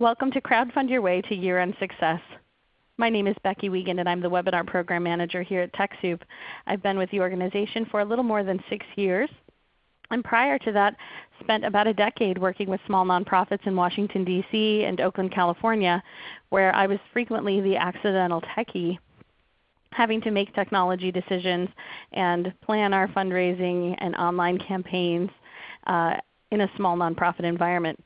Welcome to Crowdfund Your Way to Year-End Success. My name is Becky Wiegand and I'm the Webinar Program Manager here at TechSoup. I've been with the organization for a little more than 6 years. And prior to that, spent about a decade working with small nonprofits in Washington, D.C. and Oakland, California, where I was frequently the accidental techie having to make technology decisions and plan our fundraising and online campaigns uh, in a small nonprofit environment.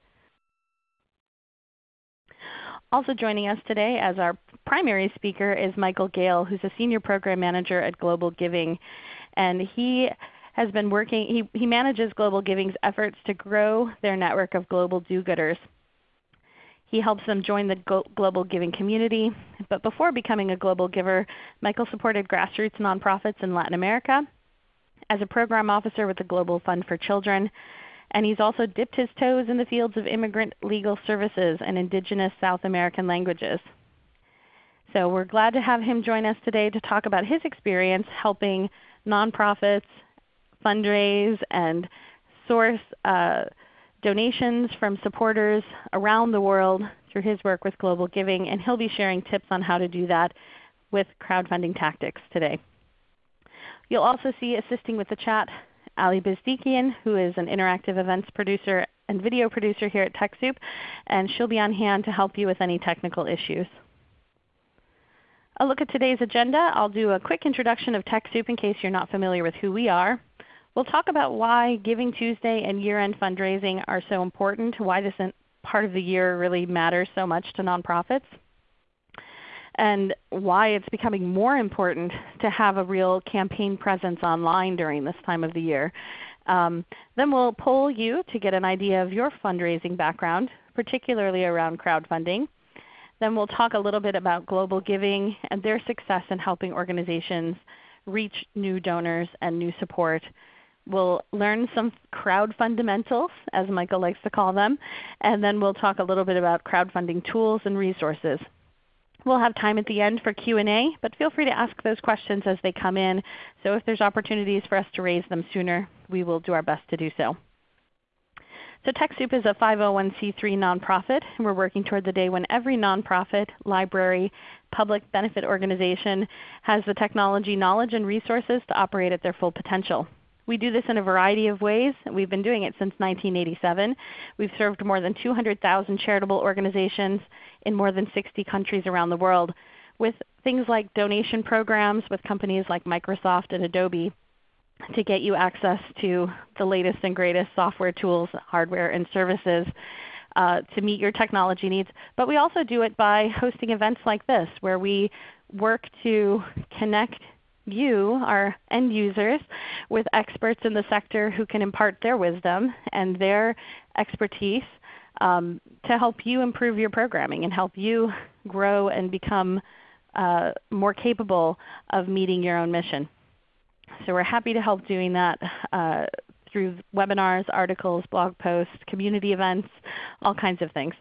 Also joining us today as our primary speaker is Michael Gale, who's a Senior Program Manager at Global Giving. And he has been working, he, he manages Global Giving's efforts to grow their network of global do-gooders. He helps them join the global giving community. But before becoming a global giver, Michael supported grassroots nonprofits in Latin America as a program officer with the Global Fund for Children. And he's also dipped his toes in the fields of immigrant legal services and indigenous South American languages. So we're glad to have him join us today to talk about his experience helping nonprofits fundraise and source uh, donations from supporters around the world through his work with Global Giving, and he'll be sharing tips on how to do that with crowdfunding tactics today. You'll also see assisting with the chat Ali Bezdikian, who is an interactive events producer and video producer here at TechSoup, and she'll be on hand to help you with any technical issues. A look at today's agenda. I'll do a quick introduction of TechSoup in case you're not familiar with who we are. We'll talk about why Giving Tuesday and year-end fundraising are so important, why this part of the year really matters so much to nonprofits, and why it's becoming more important to have a real campaign presence online during this time of the year. Um, then we'll poll you to get an idea of your fundraising background, particularly around crowdfunding. Then we'll talk a little bit about global giving and their success in helping organizations reach new donors and new support. We'll learn some crowd fundamentals, as Michael likes to call them, and then we'll talk a little bit about crowdfunding tools and resources. We'll have time at the end for Q&A, but feel free to ask those questions as they come in. So if there's opportunities for us to raise them sooner, we will do our best to do so. So TechSoup is a 501c3 nonprofit, and we're working toward the day when every nonprofit, library, public benefit organization has the technology knowledge and resources to operate at their full potential. We do this in a variety of ways. We've been doing it since 1987. We've served more than 200,000 charitable organizations in more than 60 countries around the world with things like donation programs with companies like Microsoft and Adobe to get you access to the latest and greatest software tools, hardware, and services uh, to meet your technology needs. But we also do it by hosting events like this where we work to connect you, our end users, with experts in the sector who can impart their wisdom and their expertise um, to help you improve your programming and help you grow and become uh, more capable of meeting your own mission. So we're happy to help doing that uh, through webinars, articles, blog posts, community events, all kinds of things.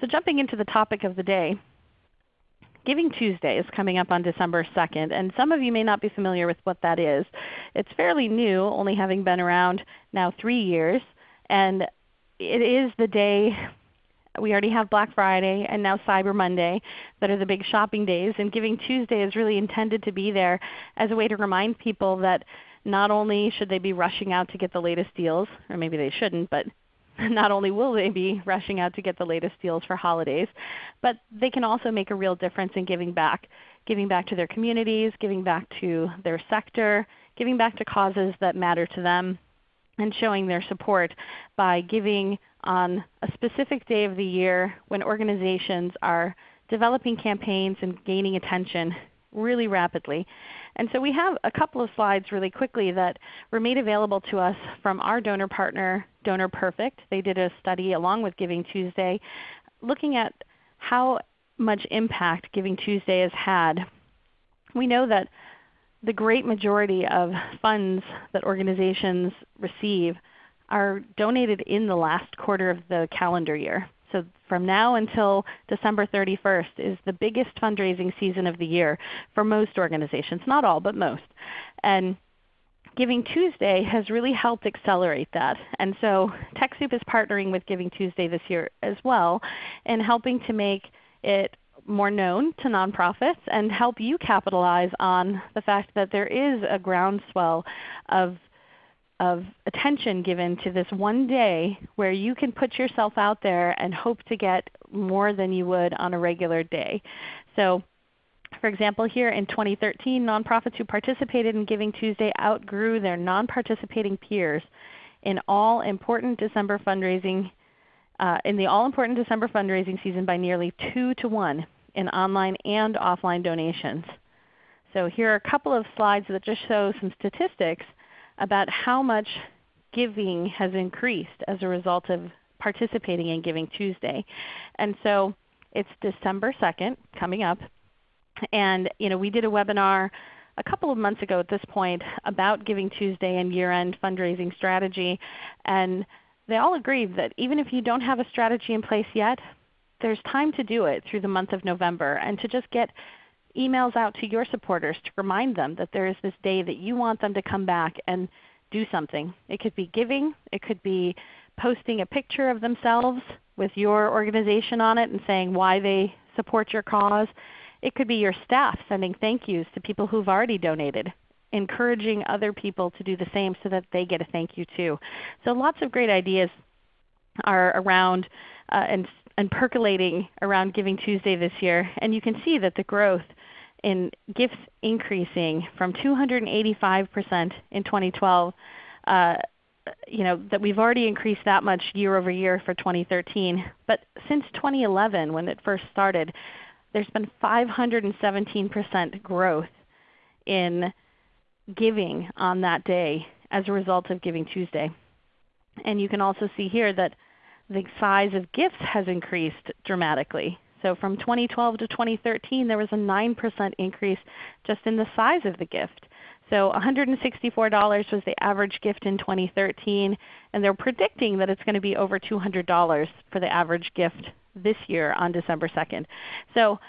So jumping into the topic of the day, Giving Tuesday is coming up on December 2nd, and some of you may not be familiar with what that is. It's fairly new, only having been around now 3 years, and it is the day we already have Black Friday and now Cyber Monday that are the big shopping days, and Giving Tuesday is really intended to be there as a way to remind people that not only should they be rushing out to get the latest deals, or maybe they shouldn't, but not only will they be rushing out to get the latest deals for holidays, but they can also make a real difference in giving back, giving back to their communities, giving back to their sector, giving back to causes that matter to them, and showing their support by giving on a specific day of the year when organizations are developing campaigns and gaining attention really rapidly. And so we have a couple of slides really quickly that were made available to us from our donor partner, Donor Perfect. They did a study along with Giving Tuesday looking at how much impact Giving Tuesday has had. We know that the great majority of funds that organizations receive are donated in the last quarter of the calendar year. So from now until December 31st is the biggest fundraising season of the year for most organizations, not all, but most. And Giving Tuesday has really helped accelerate that. And so TechSoup is partnering with Giving Tuesday this year as well in helping to make it more known to nonprofits and help you capitalize on the fact that there is a groundswell of, of attention given to this one day where you can put yourself out there and hope to get more than you would on a regular day. So for example, here in 2013, nonprofits who participated in Giving Tuesday outgrew their non-participating peers in all important December fundraising uh, in the all-important December fundraising season by nearly 2 to 1 in online and offline donations. So here are a couple of slides that just show some statistics about how much giving has increased as a result of participating in Giving Tuesday. And so it's December 2nd coming up. And you know, we did a webinar a couple of months ago at this point about Giving Tuesday and year-end fundraising strategy. And they all agreed that even if you don't have a strategy in place yet, there's time to do it through the month of November and to just get emails out to your supporters to remind them that there is this day that you want them to come back and do something. It could be giving. It could be posting a picture of themselves with your organization on it and saying why they support your cause. It could be your staff sending thank yous to people who've already donated, encouraging other people to do the same so that they get a thank you too. So lots of great ideas are around uh, and, and percolating around Giving Tuesday this year. And you can see that the growth in gifts increasing from 285% in 2012 uh, you know, that we've already increased that much year over year for 2013. But since 2011 when it first started, there's been 517% growth in giving on that day as a result of Giving Tuesday. And you can also see here that the size of gifts has increased dramatically. So from 2012 to 2013 there was a 9% increase just in the size of the gift. So $164 was the average gift in 2013, and they're predicting that it's going to be over $200 for the average gift this year on December 2nd. So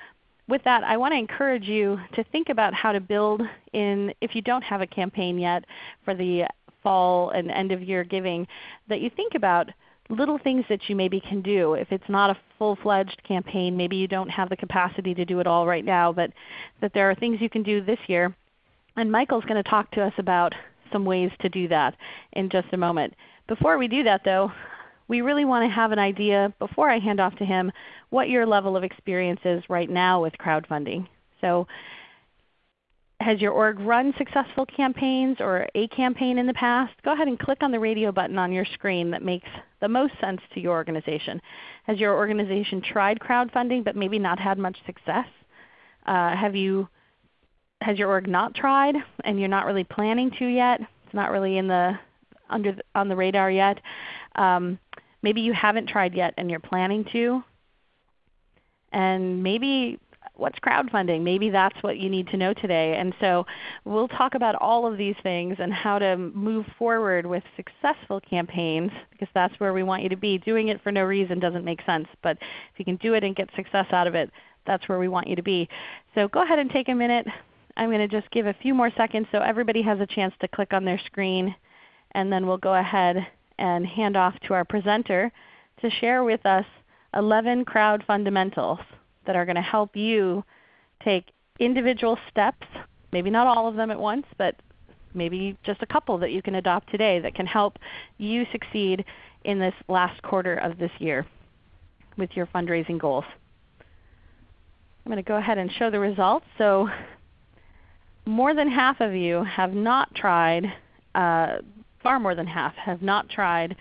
with that, I want to encourage you to think about how to build in, if you don't have a campaign yet for the fall and end of year giving, that you think about little things that you maybe can do. If it's not a full-fledged campaign, maybe you don't have the capacity to do it all right now, but that there are things you can do this year. And Michael's going to talk to us about some ways to do that in just a moment. Before we do that though, we really want to have an idea, before I hand off to him, what your level of experience is right now with crowdfunding. So has your org run successful campaigns or a campaign in the past? Go ahead and click on the radio button on your screen that makes the most sense to your organization. Has your organization tried crowdfunding but maybe not had much success? Uh, have you, has your org not tried and you're not really planning to yet? It's not really in the, under the, on the radar yet. Um, maybe you haven't tried yet and you're planning to. And maybe what's crowdfunding? Maybe that's what you need to know today. And so we'll talk about all of these things and how to move forward with successful campaigns because that's where we want you to be. Doing it for no reason doesn't make sense. But if you can do it and get success out of it, that's where we want you to be. So go ahead and take a minute. I'm going to just give a few more seconds so everybody has a chance to click on their screen. And then we'll go ahead and hand off to our presenter to share with us 11 crowd fundamentals that are going to help you take individual steps, maybe not all of them at once, but maybe just a couple that you can adopt today that can help you succeed in this last quarter of this year with your fundraising goals. I'm going to go ahead and show the results. So more than half of you have not tried uh, far more than half have not tried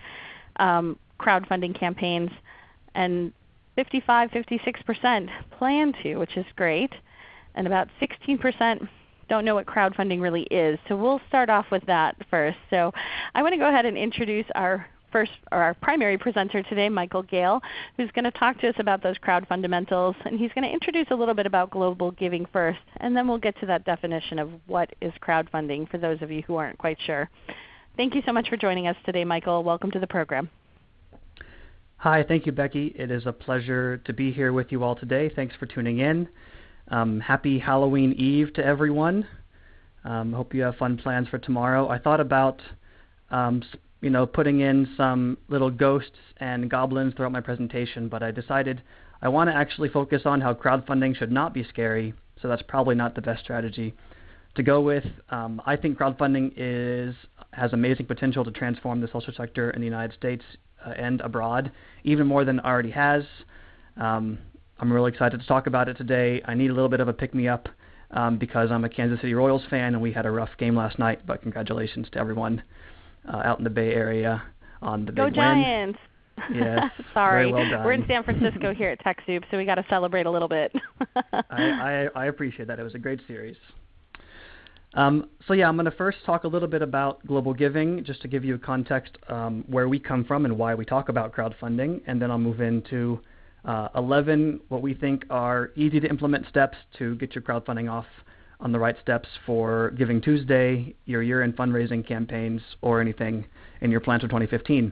um, crowdfunding campaigns, and 55, 56% plan to, which is great, and about 16% don't know what crowdfunding really is. So we'll start off with that first. So I want to go ahead and introduce our first or our primary presenter today, Michael Gale, who's going to talk to us about those crowd fundamentals. And he's going to introduce a little bit about global giving first, and then we'll get to that definition of what is crowdfunding for those of you who aren't quite sure. Thank you so much for joining us today, Michael. Welcome to the program. Hi, thank you, Becky. It is a pleasure to be here with you all today. Thanks for tuning in. Um, happy Halloween Eve to everyone. Um, hope you have fun plans for tomorrow. I thought about, um, you know, putting in some little ghosts and goblins throughout my presentation, but I decided I want to actually focus on how crowdfunding should not be scary. So that's probably not the best strategy to go with. Um, I think crowdfunding is has amazing potential to transform the social sector in the United States and abroad, even more than it already has. Um, I'm really excited to talk about it today. I need a little bit of a pick me up um, because I'm a Kansas City Royals fan and we had a rough game last night. But congratulations to everyone uh, out in the Bay Area on the Go big Giants! win. Yes, Sorry, well we're in San Francisco here at TechSoup, so we got to celebrate a little bit. I, I, I appreciate that. It was a great series. Um, so yeah, I'm going to first talk a little bit about global giving, just to give you a context um, where we come from and why we talk about crowdfunding, and then I'll move into uh, 11 what we think are easy to implement steps to get your crowdfunding off on the right steps for Giving Tuesday, your year-end fundraising campaigns, or anything in your plans for 2015.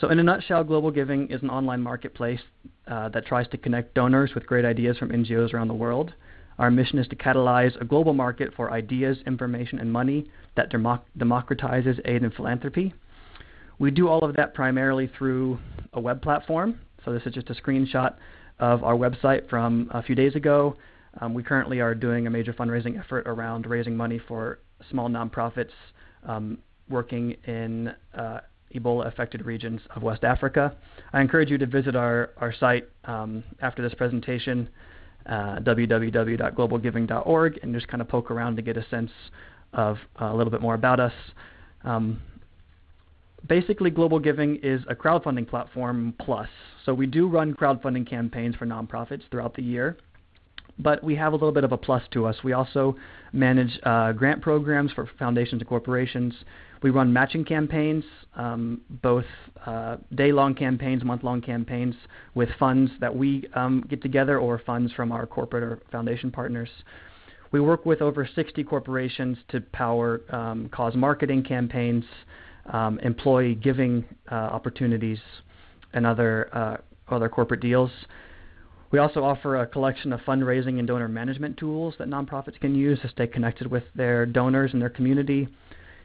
So in a nutshell, Global Giving is an online marketplace uh, that tries to connect donors with great ideas from NGOs around the world. Our mission is to catalyze a global market for ideas, information, and money that democ- democratizes aid and philanthropy. We do all of that primarily through a web platform. So this is just a screenshot of our website from a few days ago. Um, we currently are doing a major fundraising effort around raising money for small nonprofits um, working in uh, Ebola affected regions of West Africa. I encourage you to visit our, our site um, after this presentation uh, www.globalgiving.org and just kind of poke around to get a sense of uh, a little bit more about us. Um, basically, Global Giving is a crowdfunding platform plus. So we do run crowdfunding campaigns for nonprofits throughout the year, but we have a little bit of a plus to us. We also manage uh, grant programs for foundations and corporations. We run matching campaigns, um, both uh, day-long campaigns, month-long campaigns, with funds that we um, get together or funds from our corporate or foundation partners. We work with over 60 corporations to power um, cause marketing campaigns, um, employee giving uh, opportunities, and other uh, other corporate deals. We also offer a collection of fundraising and donor management tools that nonprofits can use to stay connected with their donors and their community.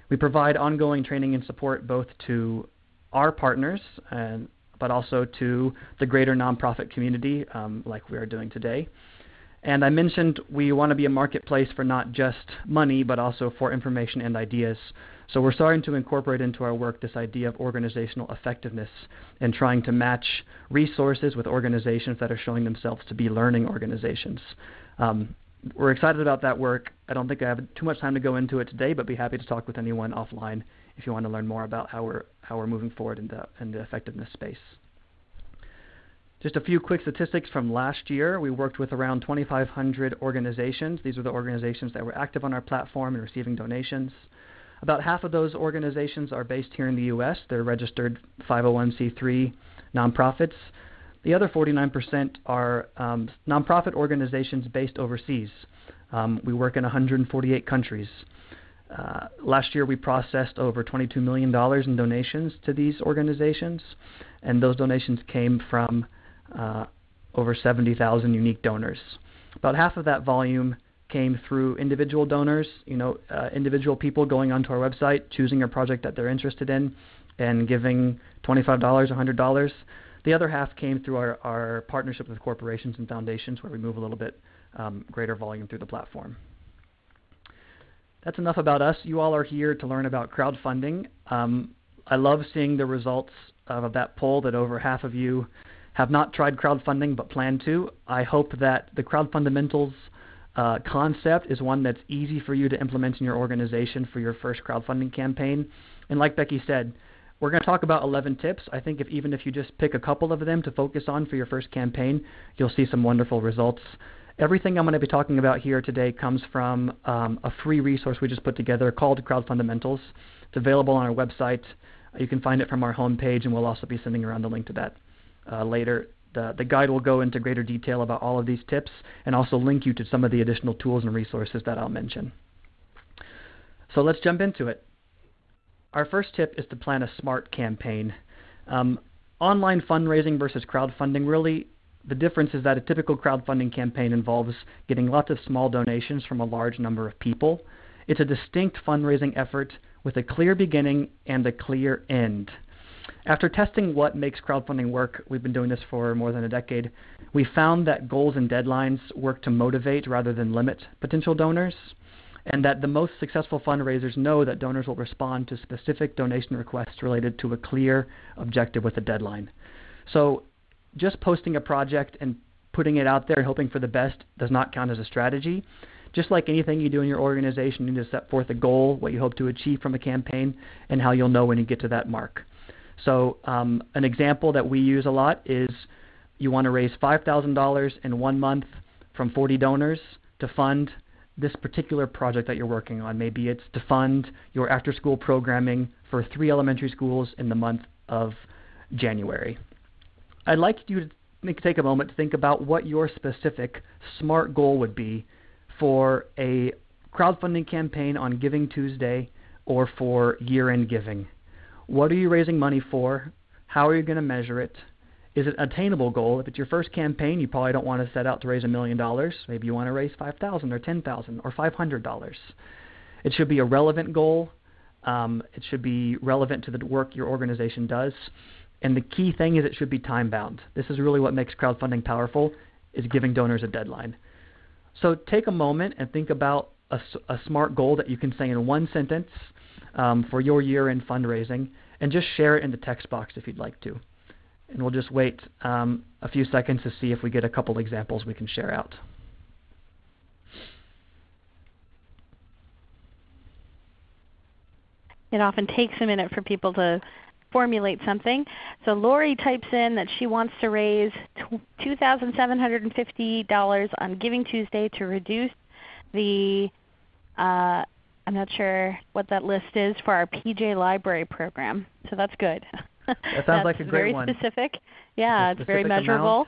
We provide ongoing training and support both to our partners, and, but also to the greater nonprofit community, um, like we are doing today. And I mentioned we want to be a marketplace for not just money, but also for information and ideas. So we're starting to incorporate into our work this idea of organizational effectiveness and trying to match resources with organizations that are showing themselves to be learning organizations. Um, we're excited about that work. I don't think I have too much time to go into it today, but be happy to talk with anyone offline if you want to learn more about how we're how we're moving forward in the in the effectiveness space. Just a few quick statistics from last year. We worked with around 2,500 organizations. These are the organizations that were active on our platform and receiving donations. About half of those organizations are based here in the U.S. They're registered 501c3 nonprofits. The other 49% are um, nonprofit organizations based overseas. Um, we work in 148 countries. Uh, last year, we processed over $22 million in donations to these organizations, and those donations came from uh, over 70,000 unique donors. About half of that volume came through individual donors, you know, uh, individual people going onto our website, choosing a project that they're interested in, and giving $25, $100. The other half came through our, our partnership with corporations and foundations, where we move a little bit um, greater volume through the platform. That's enough about us. You all are here to learn about crowdfunding. Um, I love seeing the results of that poll that over half of you have not tried crowdfunding but plan to. I hope that the crowd fundamentals uh, concept is one that's easy for you to implement in your organization for your first crowdfunding campaign. And like Becky said, we're going to talk about 11 tips. I think if even if you just pick a couple of them to focus on for your first campaign, you'll see some wonderful results. Everything I'm going to be talking about here today comes from um, a free resource we just put together called Crowd Fundamentals. It's available on our website. You can find it from our homepage, and we'll also be sending around the link to that uh, later. The, the guide will go into greater detail about all of these tips and also link you to some of the additional tools and resources that I'll mention. So let's jump into it. Our first tip is to plan a smart campaign. Um, online fundraising versus crowdfunding really the difference is that a typical crowdfunding campaign involves getting lots of small donations from a large number of people. It's a distinct fundraising effort with a clear beginning and a clear end. After testing what makes crowdfunding work, we've been doing this for more than a decade, we found that goals and deadlines work to motivate rather than limit potential donors, and that the most successful fundraisers know that donors will respond to specific donation requests related to a clear objective with a deadline. So just posting a project and putting it out there and hoping for the best does not count as a strategy. Just like anything you do in your organization, you need to set forth a goal, what you hope to achieve from a campaign, and how you'll know when you get to that mark. So um, an example that we use a lot is you want to raise $5,000 in one month from 40 donors to fund this particular project that you're working on. Maybe it's to fund your after school programming for three elementary schools in the month of January. I'd like you to take a moment to think about what your specific SMART goal would be for a crowdfunding campaign on Giving Tuesday or for year end giving. What are you raising money for? How are you going to measure it? Is it an attainable goal? If it's your first campaign, you probably don't want to set out to raise a million dollars. Maybe you want to raise five thousand or ten thousand or five hundred dollars. It should be a relevant goal. Um, it should be relevant to the work your organization does. And the key thing is it should be time bound. This is really what makes crowdfunding powerful is giving donors a deadline. So take a moment and think about a, a smart goal that you can say in one sentence um, for your year-end fundraising, and just share it in the text box if you'd like to. And we'll just wait um, a few seconds to see if we get a couple examples we can share out. It often takes a minute for people to formulate something. So Lori types in that she wants to raise $2,750 on Giving Tuesday to reduce the uh, I'm not sure what that list is for our PJ Library program. So that's good. That sounds like a great very one. Very specific. Yeah, it's, it's very measurable. Amount,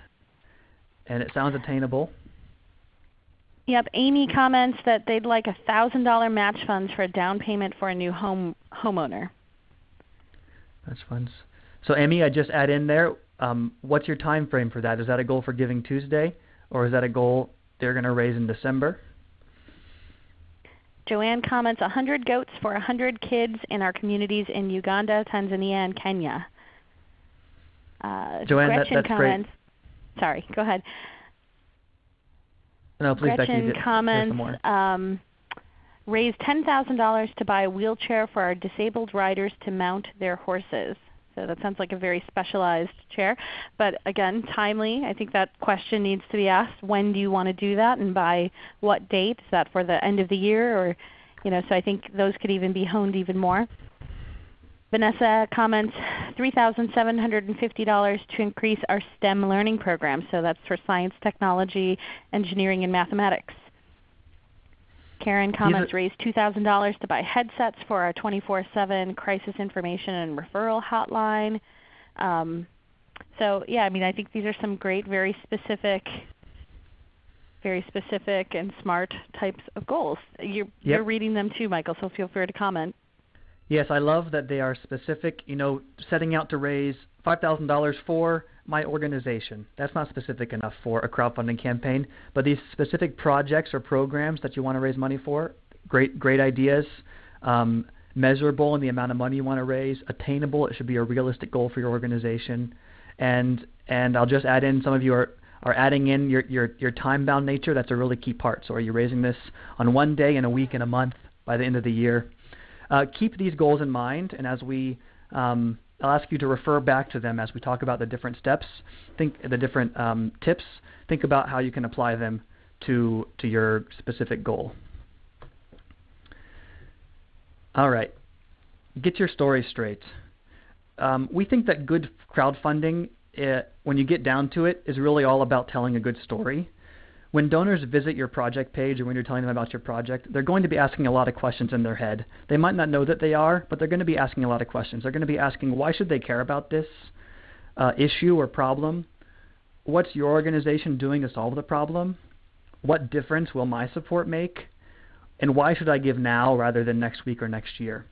and it sounds attainable. Yep. Amy comments that they'd like a thousand dollar match funds for a down payment for a new home homeowner. Match funds. So Amy, I just add in there. Um, what's your time frame for that? Is that a goal for Giving Tuesday, or is that a goal they're going to raise in December? Joanne comments 100 goats for 100 kids in our communities in Uganda, Tanzania, and Kenya. Uh, Joanne, Gretchen that, that's comments, great. Sorry, go ahead. No, please, Gretchen Becky, comments um, raise $10,000 to buy a wheelchair for our disabled riders to mount their horses. So that sounds like a very specialized chair. But again, timely. I think that question needs to be asked. When do you want to do that and by what date? Is that for the end of the year or you know, so I think those could even be honed even more. Vanessa comments $3,750 to increase our STEM learning program. So that's for science, technology, engineering, and mathematics. Karen comments raised $2,000 to buy headsets for our 24-7 crisis information and referral hotline. Um, so yeah, I mean I think these are some great, very specific, very specific and smart types of goals. You're, yep. you're reading them too, Michael, so feel free to comment. Yes, I love that they are specific. You know, setting out to raise $5,000 for my organization. That's not specific enough for a crowdfunding campaign, but these specific projects or programs that you want to raise money for, great great ideas. Um, measurable in the amount of money you want to raise, attainable. It should be a realistic goal for your organization, and and I'll just add in some of you are are adding in your your your time bound nature. That's a really key part. So are you raising this on one day, in a week, in a month, by the end of the year? Uh, keep these goals in mind, and as we um, I'll ask you to refer back to them as we talk about the different steps, think the different um, tips. Think about how you can apply them to to your specific goal. All right, get your story straight. Um, we think that good crowdfunding, it, eh, when you get down to it, is really all about telling a good story when donors visit your project page or when you're telling them about your project, they're going to be asking a lot of questions in their head. They might not know that they are, but they're going to be asking a lot of questions. They're going to be asking, why should they care about this uh, issue or problem? What's your organization doing to solve the problem? What difference will my support make? And why should I give now rather than next week or next year?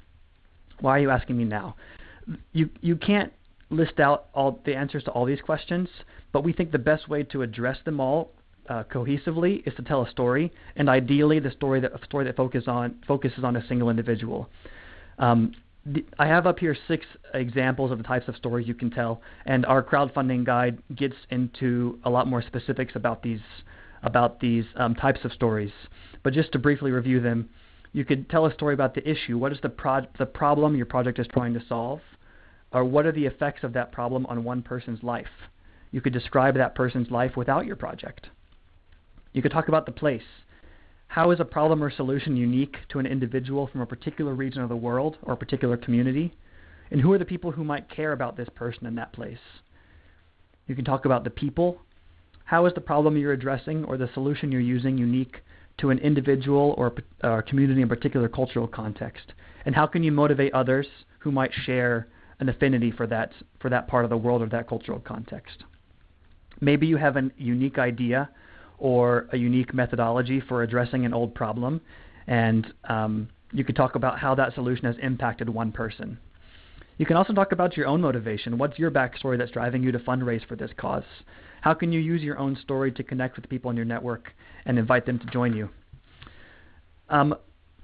Why are you asking me now? You, you can't list out all the answers to all these questions, but we think the best way to address them all uh, cohesively is to tell a story, and ideally the story that a story that focuses on focuses on a single individual. Um, the, I have up here six examples of the types of stories you can tell, and our crowdfunding guide gets into a lot more specifics about these about these um, types of stories. But just to briefly review them, you could tell a story about the issue. What is the pro- the problem your project is trying to solve, or what are the effects of that problem on one person's life? You could describe that person's life without your project. You could talk about the place. How is a problem or solution unique to an individual from a particular region of the world or a particular community? And who are the people who might care about this person in that place? You can talk about the people. How is the problem you're addressing or the solution you're using unique to an individual or a uh, community in a particular cultural context? And how can you motivate others who might share an affinity for that, for that part of the world or that cultural context? Maybe you have a unique idea or a unique methodology for addressing an old problem, and um, you could talk about how that solution has impacted one person. You can also talk about your own motivation. What's your backstory that's driving you to fundraise for this cause? How can you use your own story to connect with people in your network and invite them to join you? Um,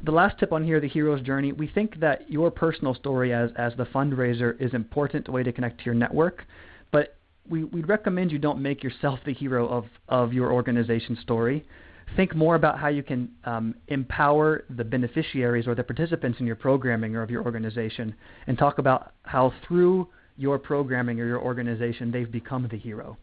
the last tip on here, the hero's journey, we think that your personal story as, as the fundraiser is important way to connect to your network, but we, would recommend you don't make yourself the hero of, of your organization story. Think more about how you can um, empower the beneficiaries or the participants in your programming or of your organization, and talk about how through your programming or your organization they've become the hero.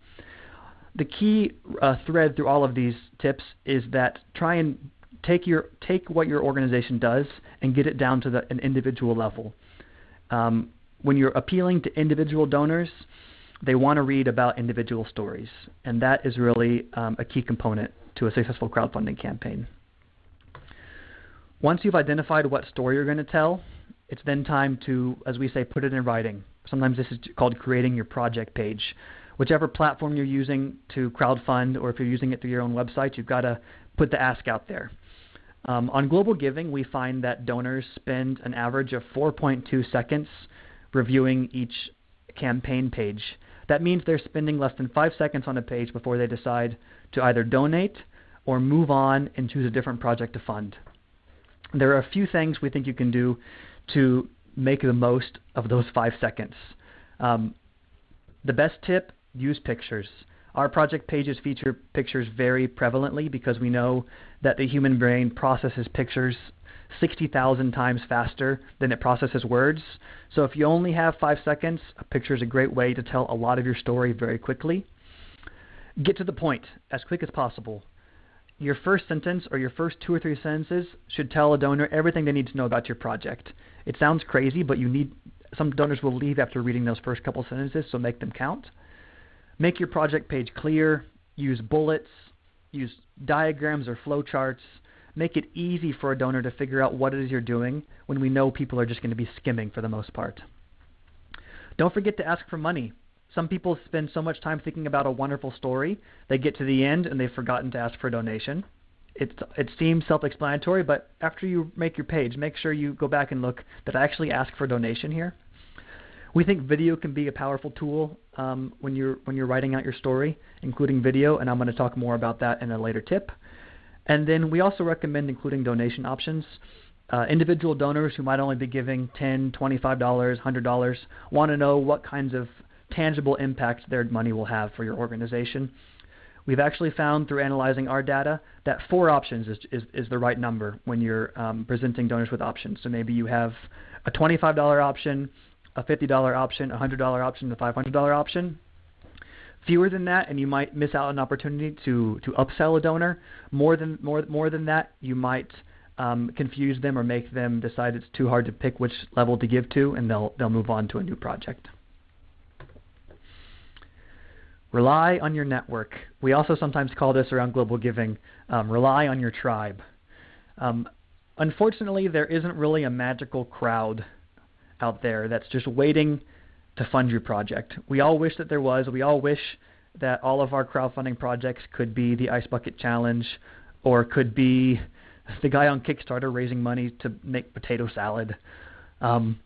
The key uh, thread through all of these tips is that try and take your take what your organization does and get it down to the, an individual level. Um, when you're appealing to individual donors, they want to read about individual stories, and that is really um, a key component to a successful crowdfunding campaign. Once you've identified what story you're going to tell, it's then time to, as we say, put it in writing. Sometimes this is called creating your project page. Whichever platform you're using to crowdfund, or if you're using it through your own website, you've got to put the ask out there. Um, on Global Giving, we find that donors spend an average of 4.2 seconds reviewing each campaign page. That means they're spending less than five seconds on a page before they decide to either donate or move on and choose a different project to fund. There are a few things we think you can do to make the most of those five seconds. Um, the best tip use pictures. Our project pages feature pictures very prevalently because we know that the human brain processes pictures 60,000 times faster than it processes words. So if you only have five seconds, a picture is a great way to tell a lot of your story very quickly. Get to the point as quick as possible. Your first sentence or your first two or three sentences should tell a donor everything they need to know about your project. It sounds crazy, but you need some donors will leave after reading those first couple sentences, so make them count. Make your project page clear, use bullets, use diagrams or flowcharts, make it easy for a donor to figure out what it is you're doing when we know people are just going to be skimming for the most part. Don't forget to ask for money. Some people spend so much time thinking about a wonderful story, they get to the end and they've forgotten to ask for a donation. It, it seems self-explanatory, but after you make your page, make sure you go back and look, that I actually ask for a donation here? We think video can be a powerful tool um, when you're when you're writing out your story, including video, and I'm going to talk more about that in a later tip. And then we also recommend including donation options. Uh, individual donors who might only be giving $10, $25, $100 want to know what kinds of tangible impact their money will have for your organization. We've actually found through analyzing our data that four options is, is, is the right number when you're um, presenting donors with options. So maybe you have a $25 option, a $50 option, a $100 option, a $500 option fewer than that, and you might miss out on an opportunity to to upsell a donor. More than more more than that, you might um, confuse them or make them decide it's too hard to pick which level to give to, and they'll they'll move on to a new project. Rely on your network. We also sometimes call this around global giving. Um, rely on your tribe. Um, unfortunately, there isn't really a magical crowd out there that's just waiting to fund your project. We all wish that there was. We all wish that all of our crowdfunding projects could be the Ice Bucket Challenge or could be the guy on Kickstarter raising money to make potato salad. Um,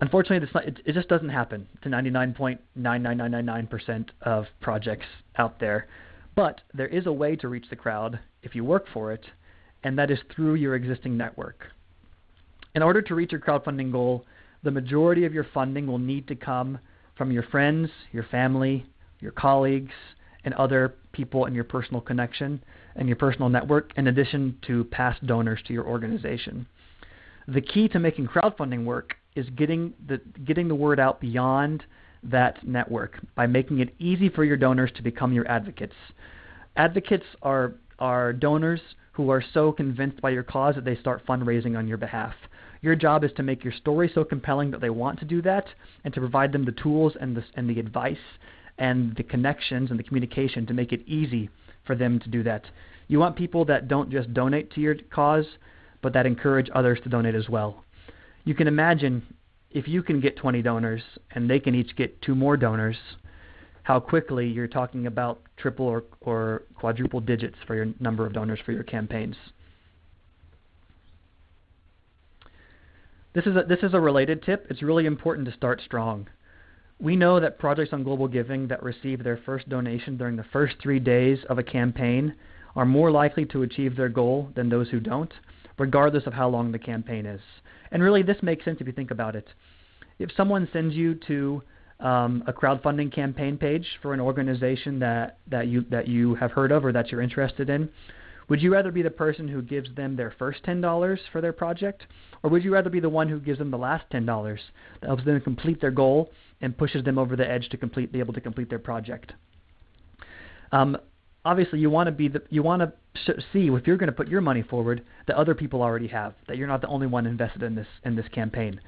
unfortunately, not, it, it, just doesn't happen to 99.99999% of projects out there. But there is a way to reach the crowd if you work for it, and that is through your existing network. In order to reach your crowdfunding goal, the majority of your funding will need to come from your friends, your family, your colleagues, and other people in your personal connection and your personal network, in addition to past donors to your organization. The key to making crowdfunding work is getting the, getting the word out beyond that network by making it easy for your donors to become your advocates. Advocates are, are donors who are so convinced by your cause that they start fundraising on your behalf. Your job is to make your story so compelling that they want to do that and to provide them the tools and the, and the advice and the connections and the communication to make it easy for them to do that. You want people that don't just donate to your cause, but that encourage others to donate as well. You can imagine if you can get 20 donors and they can each get two more donors, how quickly you're talking about triple or, or quadruple digits for your number of donors for your campaigns. This is a, this is a related tip. It's really important to start strong. We know that projects on Global Giving that receive their first donation during the first three days of a campaign are more likely to achieve their goal than those who don't, regardless of how long the campaign is. And really, this makes sense if you think about it. If someone sends you to um, a crowdfunding campaign page for an organization that, that, you, that you have heard of or that you're interested in, would you rather be the person who gives them their first $10 for their project? Or would you rather be the one who gives them the last $10 that helps them complete their goal and pushes them over the edge to complete, be able to complete their project? Um, obviously, you want to be the, you want to sh- see if you're going to put your money forward that other people already have, that you're not the only one invested in this in this campaign.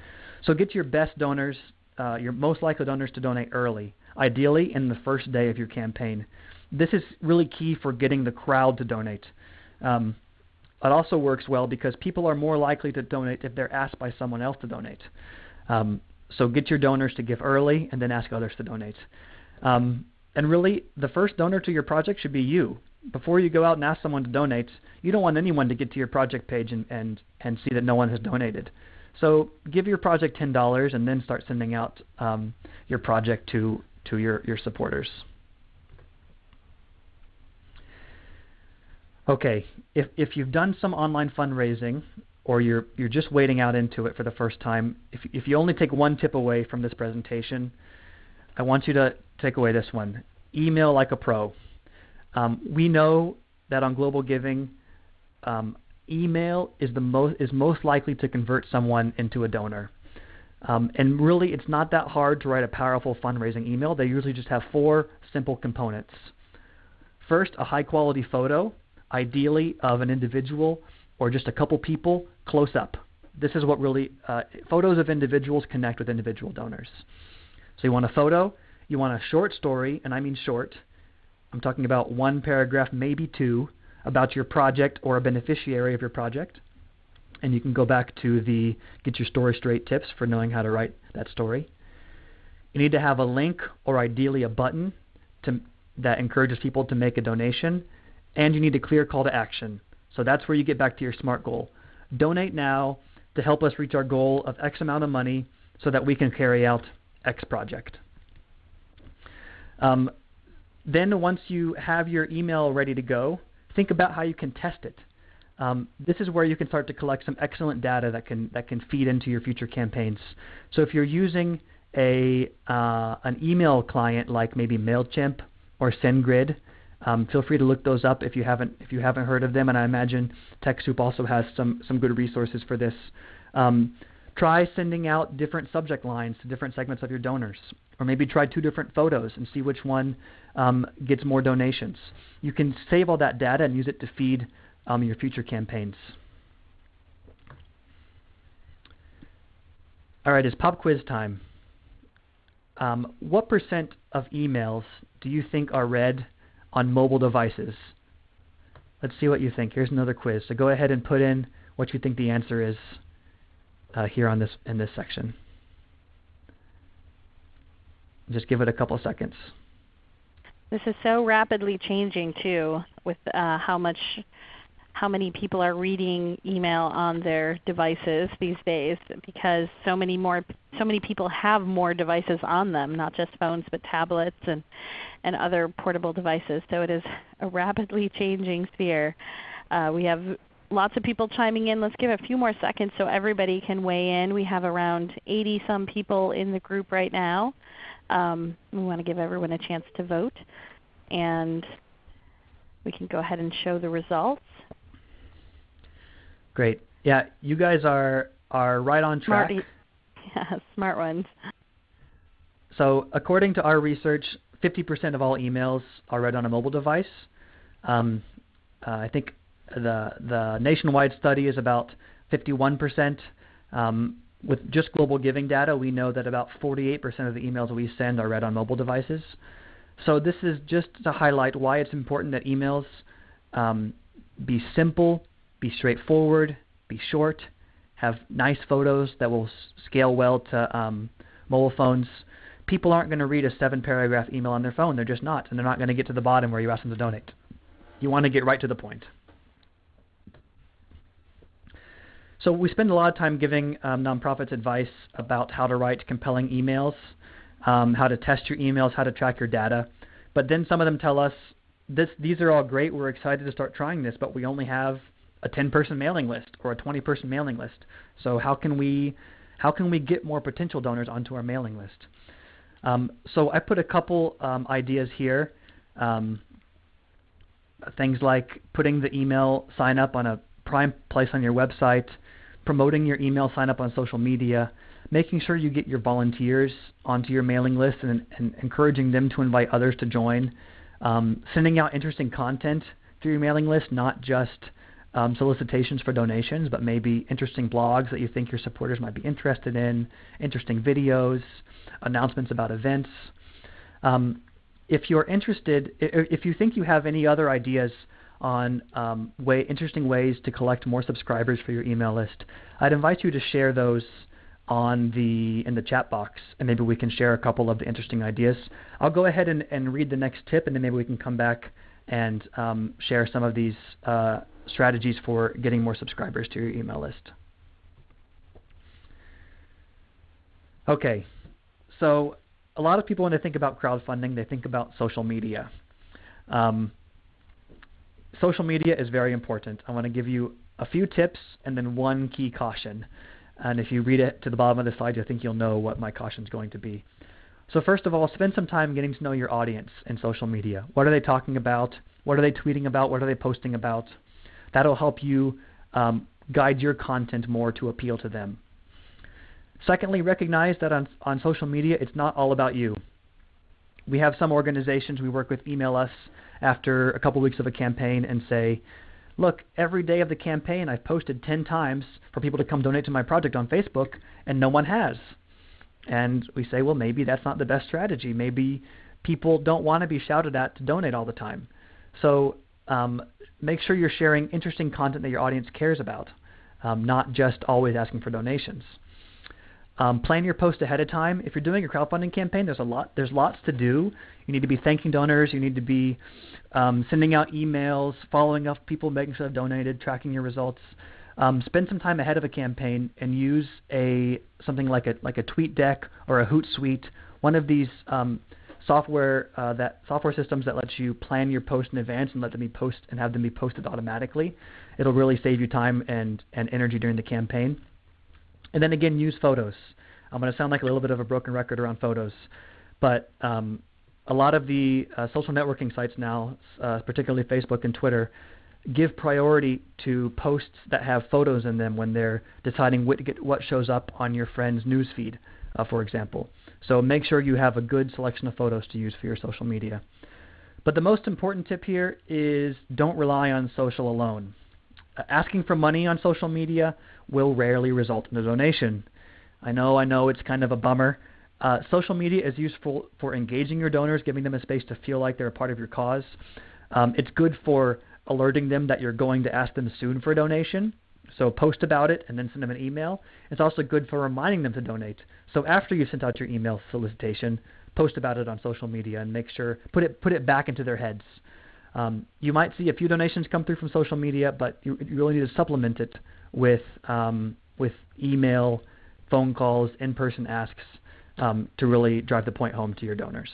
So get your best donors, uh, your most likely donors to donate early, ideally in the first day of your campaign. This is really key for getting the crowd to donate. Um, it also works well because people are more likely to donate if they're asked by someone else to donate. Um, so get your donors to give early and then ask others to donate. Um, and really, the first donor to your project should be you. Before you go out and ask someone to donate, you don't want anyone to get to your project page and, and, and see that no one has donated. So give your project $10 and then start sending out um, your project to, to your, your supporters. Okay, if, if you've done some online fundraising or you're, you're just wading out into it for the first time, if, if you only take one tip away from this presentation, I want you to take away this one. Email like a pro. Um, we know that on Global Giving, um, email is the most is most likely to convert someone into a donor. Um, and really, it's not that hard to write a powerful fundraising email. They usually just have four simple components. First, a high quality photo ideally of an individual or just a couple people close up. This is what really, uh, photos of individuals connect with individual donors. So you want a photo, you want a short story, and I mean short. I'm talking about one paragraph, maybe two, about your project or a beneficiary of your project. And you can go back to the Get Your Story Straight tips for knowing how to write that story. You need to have a link or ideally a button to, that encourages people to make a donation and you need a clear call to action. So that's where you get back to your SMART goal. Donate now to help us reach our goal of X amount of money so that we can carry out X project. Um, then once you have your email ready to go, think about how you can test it. Um, this is where you can start to collect some excellent data that can that can feed into your future campaigns. So if you're using a uh, an email client like maybe Mailchimp or SendGrid, um, feel free to look those up if you haven't if you haven't heard of them, and I imagine TechSoup also has some some good resources for this. Um, try sending out different subject lines to different segments of your donors, or maybe try two different photos and see which one um, gets more donations. You can save all that data and use it to feed um, your future campaigns. All right, it's pop quiz time. Um, what percent of emails do you think are read on mobile devices. Let's see what you think. Here's another quiz. So go ahead and put in what you think the answer is uh, here on this in this section. Just give it a couple seconds. This is so rapidly changing too, with uh, how much, how many people are reading email on their devices these days, because so many more, so many people have more devices on them, not just phones but tablets and and other portable devices. So it is a rapidly changing sphere. Uh, we have lots of people chiming in. Let's give a few more seconds so everybody can weigh in. We have around 80 some people in the group right now. Um, we want to give everyone a chance to vote. And we can go ahead and show the results. Great. Yeah, you guys are are right on track. Smart, yeah, smart ones. So according to our research, 50% of all emails are read on a mobile device. Um, uh, I think the the nationwide study is about 51%. Um, with just global giving data, we know that about 48% of the emails we send are read on mobile devices. So this is just to highlight why it's important that emails um, be simple, be straightforward, be short, have nice photos that will scale well to um, mobile phones. People aren't going to read a seven paragraph email on their phone. They're just not. And they're not going to get to the bottom where you ask them to donate. You want to get right to the point. So we spend a lot of time giving um, nonprofits advice about how to write compelling emails, um, how to test your emails, how to track your data. But then some of them tell us, this, these are all great. We're excited to start trying this, but we only have a 10-person mailing list or a 20-person mailing list. So how can we how can we get more potential donors onto our mailing list? Um, so I put a couple um, ideas here. Um, things like putting the email sign up on a prime place on your website, promoting your email sign up on social media, making sure you get your volunteers onto your mailing list and, and encouraging them to invite others to join, um, sending out interesting content through your mailing list, not just um, solicitations for donations, but maybe interesting blogs that you think your supporters might be interested in, interesting videos, announcements about events. Um, if you're interested, if you think you have any other ideas on um, way, interesting ways to collect more subscribers for your email list, I'd invite you to share those on the in the chat box, and maybe we can share a couple of the interesting ideas. I'll go ahead and, and read the next tip, and then maybe we can come back and um, share some of these uh, strategies for getting more subscribers to your email list. Okay, so a lot of people when they think about crowdfunding, they think about social media. Um, social media is very important. I want to give you a few tips and then one key caution. And if you read it to the bottom of the slide, I think you'll know what my caution is going to be. So first of all, spend some time getting to know your audience in social media. What are they talking about? What are they tweeting about? What are they posting about? That'll help you um, guide your content more to appeal to them. Secondly, recognize that on, on social media, it's not all about you. We have some organizations we work with email us after a couple weeks of a campaign and say, look, every day of the campaign I've posted 10 times for people to come donate to my project on Facebook, and no one has. And we say, well, maybe that's not the best strategy. Maybe people don't want to be shouted at to donate all the time. So um, make sure you're sharing interesting content that your audience cares about, um, not just always asking for donations. Um, plan your post ahead of time. If you're doing a crowdfunding campaign, there's a lot. There's lots to do. You need to be thanking donors. You need to be um, sending out emails, following up people, making sure they've donated, tracking your results. Um, spend some time ahead of a campaign and use a something like a like a TweetDeck or a Hootsuite, one of these um, software uh, that software systems that lets you plan your post in advance and let them be post and have them be posted automatically. It'll really save you time and and energy during the campaign. And then again, use photos. I'm going to sound like a little bit of a broken record around photos, but um, a lot of the uh, social networking sites now, uh, particularly Facebook and Twitter, give priority to posts that have photos in them when they're deciding what, what shows up on your friend's newsfeed, uh, for example. So make sure you have a good selection of photos to use for your social media. But the most important tip here is don't rely on social alone. Asking for money on social media will rarely result in a donation. I know, I know it's kind of a bummer. Uh, social media is useful for engaging your donors, giving them a space to feel like they're a part of your cause. Um, it's good for alerting them that you're going to ask them soon for a donation. So post about it and then send them an email. It's also good for reminding them to donate. So after you've sent out your email solicitation, post about it on social media and make sure put it put it back into their heads. Um, you might see a few donations come through from social media, but you, you really need to supplement it with um, with email, phone calls, in-person asks um, to really drive the point home to your donors.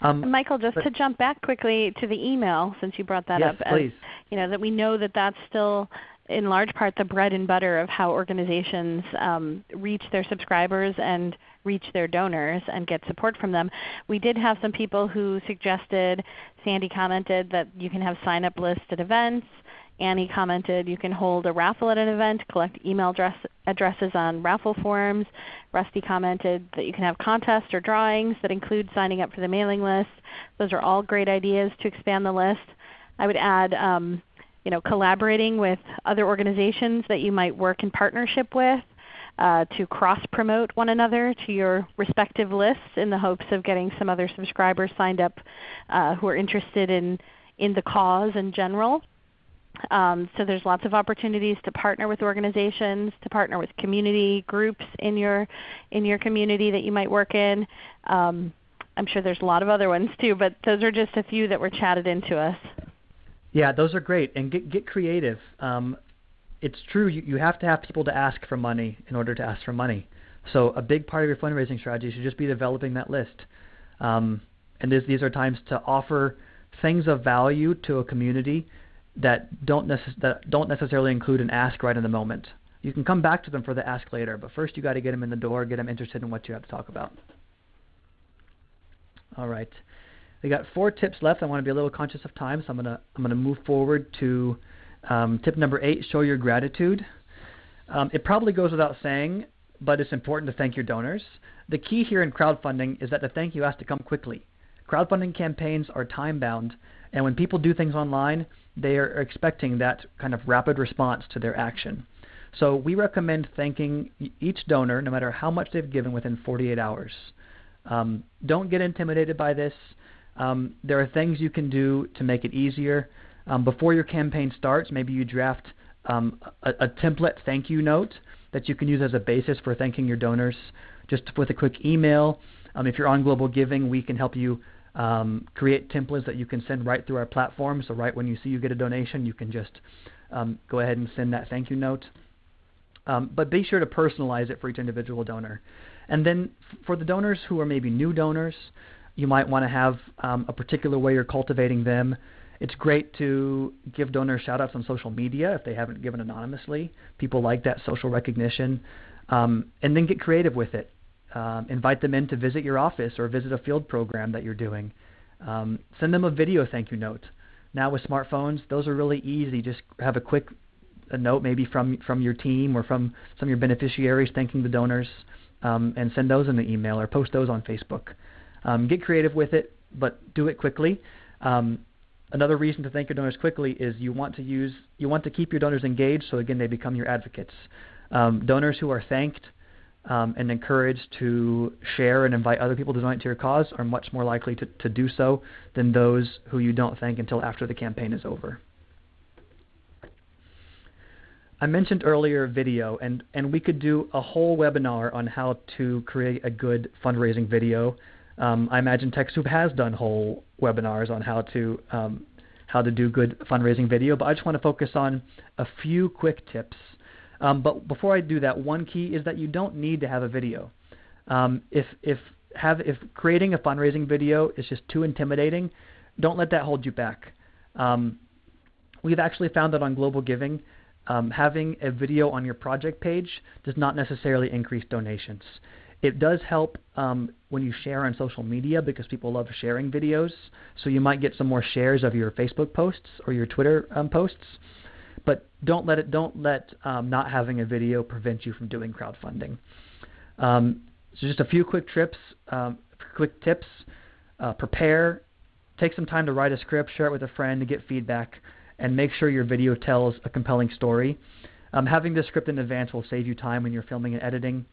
Um, Michael, just to jump back quickly to the email, since you brought that yes, up, please. As, you know that we know that that's still in large part the bread and butter of how organizations um, reach their subscribers and reach their donors and get support from them. We did have some people who suggested, Sandy commented that you can have sign up lists at events. Annie commented you can hold a raffle at an event, collect email address, addresses on raffle forms. Rusty commented that you can have contests or drawings that include signing up for the mailing list. Those are all great ideas to expand the list. I would add um, you know, collaborating with other organizations that you might work in partnership with uh, to cross-promote one another to your respective lists in the hopes of getting some other subscribers signed up uh, who are interested in, in the cause in general. Um, so there's lots of opportunities to partner with organizations, to partner with community groups in your, in your community that you might work in. Um, I'm sure there's a lot of other ones too, but those are just a few that were chatted into us. Yeah, those are great, and get get creative. Um, it's true you, you have to have people to ask for money in order to ask for money. So a big part of your fundraising strategy should just be developing that list. Um, and this, these are times to offer things of value to a community that don't necess- that don't necessarily include an ask right in the moment. You can come back to them for the ask later, but first you got to get them in the door, get them interested in what you have to talk about. All right. We got four tips left. I want to be a little conscious of time, so I'm gonna I'm gonna move forward to um, tip number eight: show your gratitude. Um, it probably goes without saying, but it's important to thank your donors. The key here in crowdfunding is that the thank you has to come quickly. Crowdfunding campaigns are time bound, and when people do things online, they are expecting that kind of rapid response to their action. So we recommend thanking each donor, no matter how much they've given, within 48 hours. Um, don't get intimidated by this. Um, there are things you can do to make it easier. Um, before your campaign starts, maybe you draft um, a, a, template thank you note that you can use as a basis for thanking your donors just with a quick email. Um, if you're on Global Giving, we can help you um, create templates that you can send right through our platform. So right when you see you get a donation, you can just um, go ahead and send that thank you note. but be sure to personalize it for each individual donor. And then for the donors who are maybe new donors, you might want to have um, a particular way you're cultivating them. It's great to give donors shoutouts on social media if they haven't given anonymously. People like that social recognition. Um, and then get creative with it. Um, invite them in to visit your office or visit a field program that you're doing. Um, send them a video thank you note. Now with smartphones, those are really easy. Just have a quick a note maybe from from your team or from some of your beneficiaries thanking the donors, um, and send those in the email or post those on Facebook. Um, get creative with it, but do it quickly. Um, another reason to thank your donors quickly is you want to use you want to keep your donors engaged, so again they become your advocates. Um, donors who are thanked um, and encouraged to share and invite other people to donate to your cause are much more likely to, to do so than those who you don't thank until after the campaign is over. I mentioned earlier video, and, and we could do a whole webinar on how to create a good fundraising video. Um, I imagine TechSoup has done whole webinars on how to um, how to do good fundraising video, but I just want to focus on a few quick tips. Um, but before I do that, one key is that you don't need to have a video. Um, if if have if creating a fundraising video is just too intimidating, don't let that hold you back. Um, we've actually found that on Global Giving, um, having a video on your project page does not necessarily increase donations. It does help um, when you share on social media because people love sharing videos. So you might get some more shares of your Facebook posts or your Twitter um, posts. But don't let it. Don't let um, not having a video prevent you from doing crowdfunding. Um, so just a few quick trips, um, quick tips. Uh, prepare. Take some time to write a script. Share it with a friend to get feedback, and make sure your video tells a compelling story. Um, having the script in advance will save you time when you're filming and editing.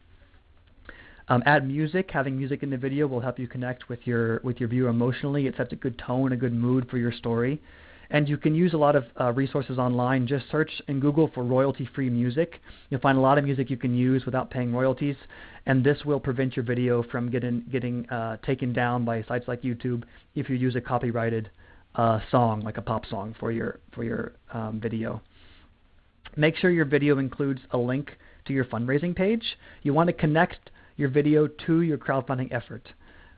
Um, add music. Having music in the video will help you connect with your with your viewer emotionally. It sets a good tone, a good mood for your story. And you can use a lot of uh, resources online. Just search in Google for royalty-free music. You'll find a lot of music you can use without paying royalties, and this will prevent your video from getting getting uh, taken down by sites like YouTube if you use a copyrighted uh, song, like a pop song, for your for your um, video. Make sure your video includes a link to your fundraising page. You want to connect your video to your crowdfunding effort.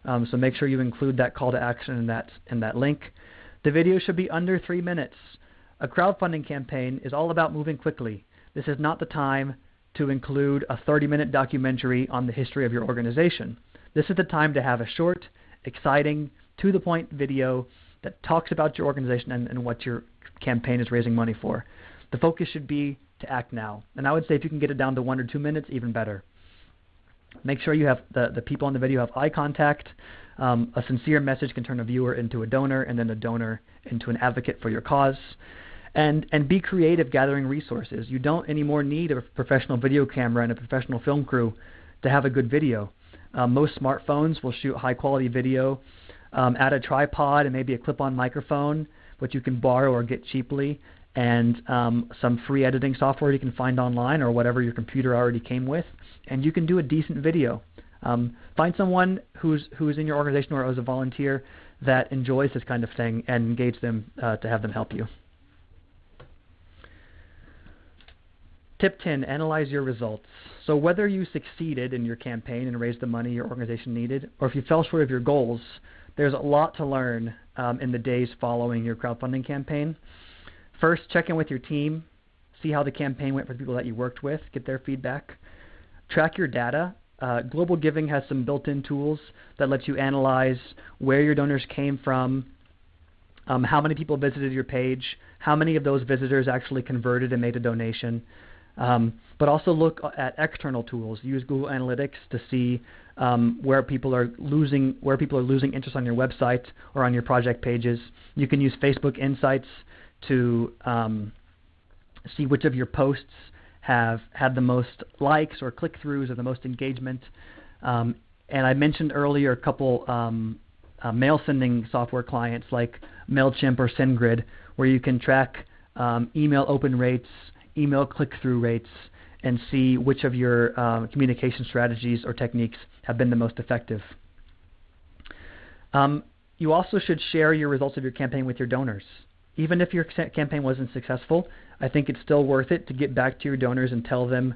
Um, so make sure you include that call to action in that in that link. The video should be under three minutes. A crowdfunding campaign is all about moving quickly. This is not the time to include a 30-minute documentary on the history of your organization. This is the time to have a short, exciting, to-the-point video that talks about your organization and, and what your campaign is raising money for. The focus should be to act now. And I would say if you can get it down to one or two minutes, even better. Make sure you have the, the people in the video have eye contact. Um, a sincere message can turn a viewer into a donor, and then a donor into an advocate for your cause. And, and be creative gathering resources. You don't anymore need a professional video camera and a professional film crew to have a good video. Uh, most smartphones will shoot high quality video. Um, add a tripod and maybe a clip on microphone, which you can borrow or get cheaply, and um, some free editing software you can find online or whatever your computer already came with, and you can do a decent video. Um, find someone who's who's in your organization or as a volunteer that enjoys this kind of thing and engage them uh, to have them help you. Tip 10, analyze your results. So whether you succeeded in your campaign and raised the money your organization needed, or if you fell short of your goals, there's a lot to learn um, in the days following your crowdfunding campaign. First, check in with your team, see how the campaign went for the people that you worked with, get their feedback. Track your data. Uh, Global Giving has some built-in tools that let you analyze where your donors came from, um, how many people visited your page, how many of those visitors actually converted and made a donation. Um, but also look at external tools. Use Google Analytics to see um, where people are losing where people are losing interest on your website or on your project pages. You can use Facebook Insights to um, see which of your posts have had the most likes or click throughs or the most engagement. Um, and I mentioned earlier a couple um, uh, mail sending software clients like MailChimp or SendGrid where you can track um, email open rates, email click through rates, and see which of your uh, communication strategies or techniques have been the most effective. Um, you also should share your results of your campaign with your donors even if your campaign wasn't successful, I think it's still worth it to get back to your donors and tell them,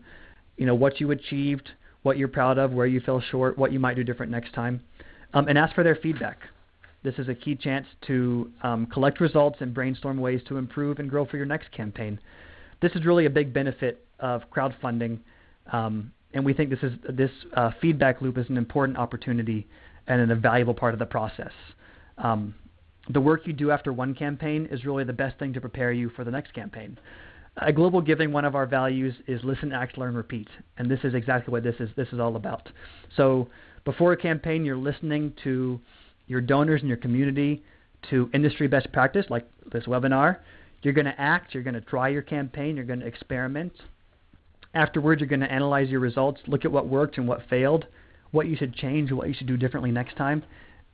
you know, what you achieved, what you're proud of, where you fell short, what you might do different next time, um, and ask for their feedback. This is a key chance to um, collect results and brainstorm ways to improve and grow for your next campaign. This is really a big benefit of crowdfunding, um, and we think this is this uh, feedback loop is an important opportunity and a valuable part of the process. Um, the work you do after one campaign is really the best thing to prepare you for the next campaign. At Global Giving, one of our values is listen, act, learn, repeat, and this is exactly what this is. This is all about. So before a campaign, you're listening to your donors and your community, to industry best practice, like this webinar. You're going to act. You're going to try your campaign. You're going to experiment. Afterwards, you're going to analyze your results, look at what worked and what failed, what you should change, what you should do differently next time,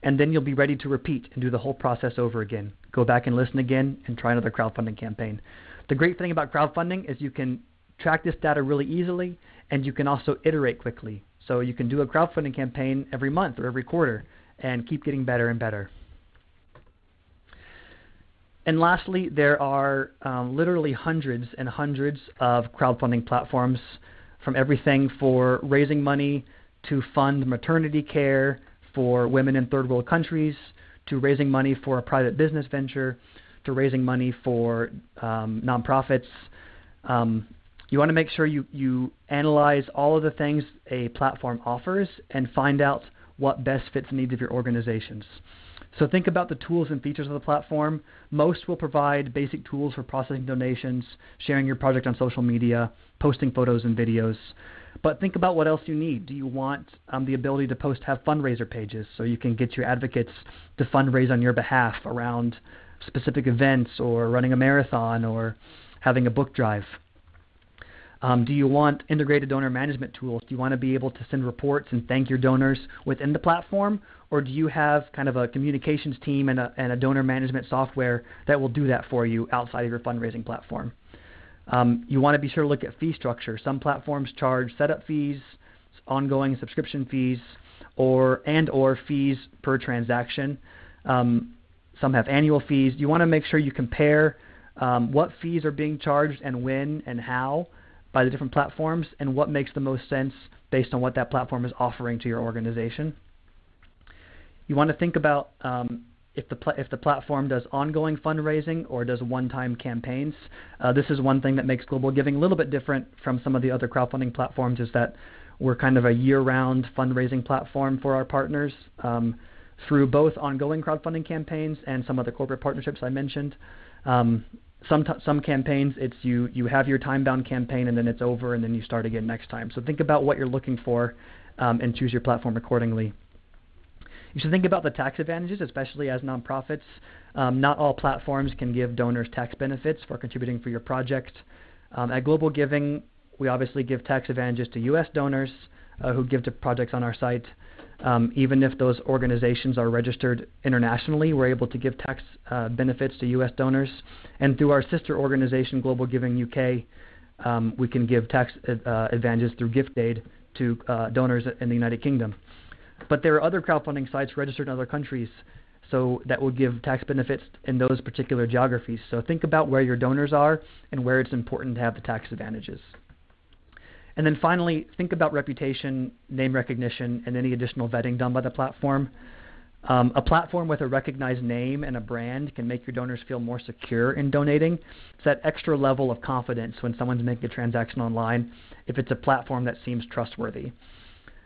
and then you'll be ready to repeat and do the whole process over again. Go back and listen again and try another crowdfunding campaign. The great thing about crowdfunding is you can track this data really easily and you can also iterate quickly. So you can do a crowdfunding campaign every month or every quarter and keep getting better and better. And lastly, there are um, literally hundreds and hundreds of crowdfunding platforms from everything for raising money to fund maternity care for women in third world countries, to raising money for a private business venture, to raising money for um, nonprofits. Um, you want to make sure you, you analyze all of the things a platform offers and find out what best fits the needs of your organizations. So think about the tools and features of the platform. Most will provide basic tools for processing donations, sharing your project on social media, posting photos and videos. But think about what else you need. Do you want um, the ability to post have fundraiser pages so you can get your advocates to fundraise on your behalf around specific events or running a marathon or having a book drive? Um, do you want integrated donor management tools? Do you want to be able to send reports and thank your donors within the platform? Or do you have kind of a communications team and a, and a donor management software that will do that for you outside of your fundraising platform? Um, you want to be sure to look at fee structure. Some platforms charge setup fees, ongoing subscription fees, or and or fees per transaction. Um, some have annual fees. You want to make sure you compare um, what fees are being charged and when and how by the different platforms and what makes the most sense based on what that platform is offering to your organization. you want to think about um, if the if the platform does ongoing fundraising or does one-time campaigns. Uh, this is one thing that makes Global Giving a little bit different from some of the other crowdfunding platforms is that we're kind of a year-round fundraising platform for our partners um, through both ongoing crowdfunding campaigns and some of the corporate partnerships I mentioned. Um, some t- some campaigns it's you you have your time-bound campaign and then it's over and then you start again next time. So think about what you're looking for um, and choose your platform accordingly. You should think about the tax advantages, especially as nonprofits. Um, not all platforms can give donors tax benefits for contributing for your project. Um, at Global Giving, we obviously give tax advantages to U.S. donors uh, who give to projects on our site. Um, even if those organizations are registered internationally, we're able to give tax uh, benefits to U.S. donors. And through our sister organization, Global Giving UK, um, we can give tax uh, advantages through gift aid to uh, donors in the United Kingdom. But there are other crowdfunding sites registered in other countries so that will give tax benefits in those particular geographies. So think about where your donors are and where it's important to have the tax advantages. And then finally, think about reputation, name recognition, and any additional vetting done by the platform. Um, a platform with a recognized name and a brand can make your donors feel more secure in donating. It's that extra level of confidence when someone's making a transaction online if it's a platform that seems trustworthy.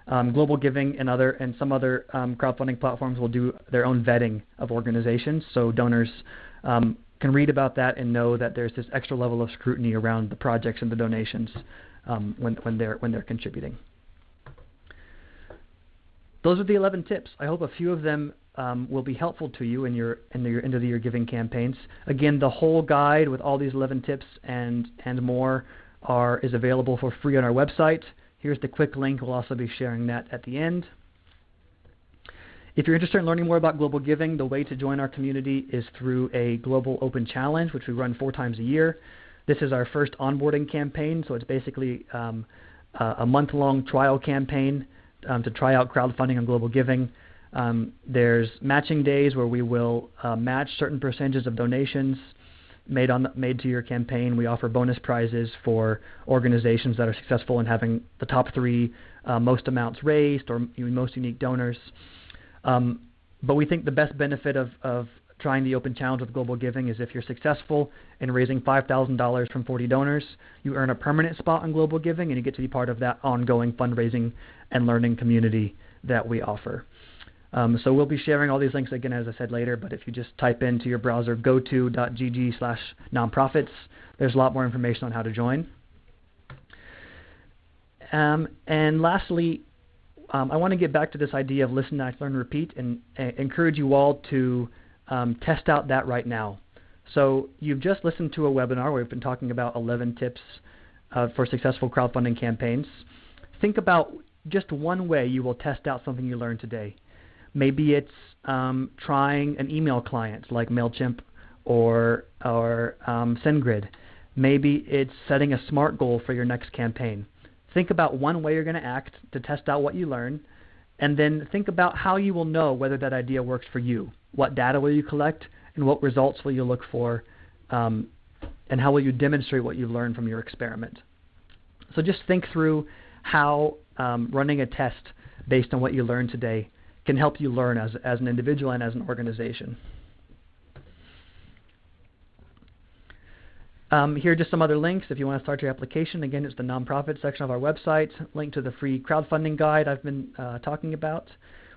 Um, Global Giving and other and some other um, crowdfunding platforms will do their own vetting of organizations, so donors um, can read about that and know that there's this extra level of scrutiny around the projects and the donations um, when, when they're when they're contributing. Those are the 11 tips. I hope a few of them um, will be helpful to you in your in your end of the year giving campaigns. Again, the whole guide with all these 11 tips and and more are is available for free on our website. Here's the quick link. We'll also be sharing that at the end. If you're interested in learning more about global giving, the way to join our community is through a global open challenge, which we run four times a year. This is our first onboarding campaign, so it's basically um, a month-long trial campaign um, to try out crowdfunding and global giving. Um, there's matching days where we will uh, match certain percentages of donations made on the, made to your campaign. We offer bonus prizes for organizations that are successful in having the top three uh, most amounts raised or most unique donors. Um, but we think the best benefit of, of trying the open challenge with global giving is if you're successful in raising $5,000 from 40 donors, you earn a permanent spot on global giving and you get to be part of that ongoing fundraising and learning community that we offer. Um, so we'll be sharing all these links again, as I said later, but if you just type into your browser goto.gg slash nonprofits, there's a lot more information on how to join. Um, and lastly, um, I want to get back to this idea of listen, act, learn, repeat, and uh, encourage you all to um, test out that right now. So you've just listened to a webinar where we've been talking about 11 tips uh, for successful crowdfunding campaigns. Think about just one way you will test out something you learned today. Maybe it's um, trying an email client like MailChimp or, or um, SendGrid. Maybe it's setting a SMART goal for your next campaign. Think about one way you're going to act to test out what you learn, and then think about how you will know whether that idea works for you. What data will you collect, and what results will you look for, um, and how will you demonstrate what you've learned from your experiment. So just think through how um, running a test based on what you learned today can help you learn as, as an individual and as an organization. Um, here are just some other links if you want to start your application. Again, it's the nonprofit section of our website. Link to the free crowdfunding guide I've been uh, talking about.